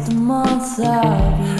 the months of